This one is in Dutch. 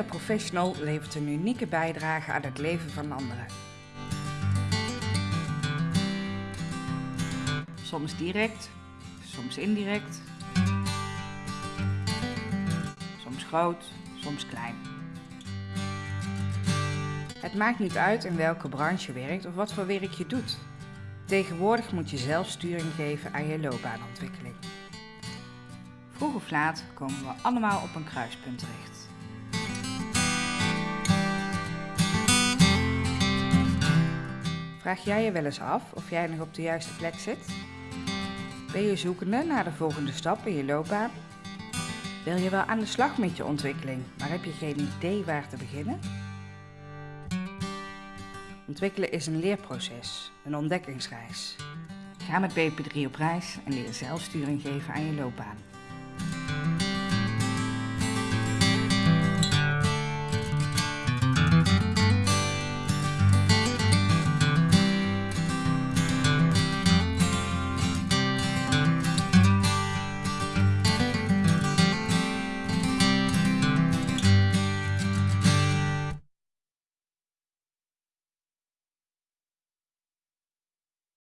Iedere professional levert een unieke bijdrage aan het leven van anderen. Soms direct, soms indirect, soms groot, soms klein. Het maakt niet uit in welke branche je werkt of wat voor werk je doet. Tegenwoordig moet je zelf sturing geven aan je loopbaanontwikkeling. Vroeg of laat komen we allemaal op een kruispunt terecht. Vraag jij je wel eens af of jij nog op de juiste plek zit? Ben je zoekende naar de volgende stap in je loopbaan? Wil je wel aan de slag met je ontwikkeling, maar heb je geen idee waar te beginnen? Ontwikkelen is een leerproces, een ontdekkingsreis. Ga met BP3 op reis en leer zelfsturing geven aan je loopbaan.